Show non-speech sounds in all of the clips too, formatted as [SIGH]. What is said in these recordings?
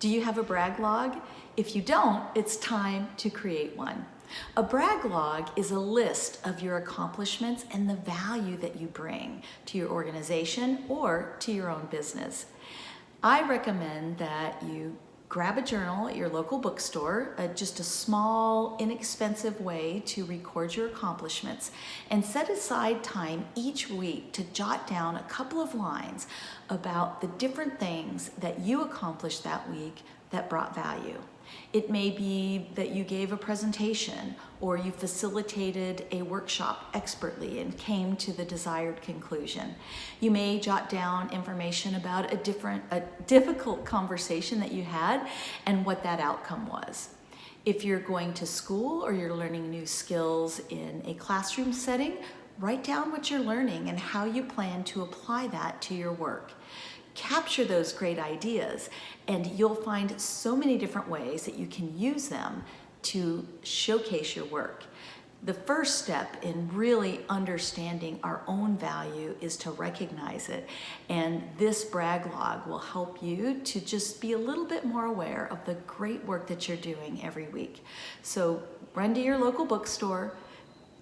Do you have a brag log? If you don't, it's time to create one. A brag log is a list of your accomplishments and the value that you bring to your organization or to your own business. I recommend that you grab a journal at your local bookstore, uh, just a small, inexpensive way to record your accomplishments, and set aside time each week to jot down a couple of lines about the different things that you accomplished that week that brought value. It may be that you gave a presentation or you facilitated a workshop expertly and came to the desired conclusion. You may jot down information about a different, a difficult conversation that you had and what that outcome was. If you're going to school or you're learning new skills in a classroom setting, write down what you're learning and how you plan to apply that to your work capture those great ideas and you'll find so many different ways that you can use them to showcase your work. The first step in really understanding our own value is to recognize it. And this brag log will help you to just be a little bit more aware of the great work that you're doing every week. So run to your local bookstore,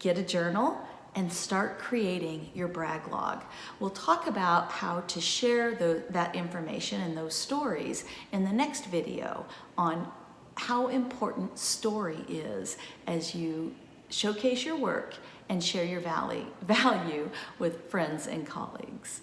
get a journal, and start creating your brag log. We'll talk about how to share the, that information and those stories in the next video on how important story is as you showcase your work and share your [LAUGHS] value with friends and colleagues.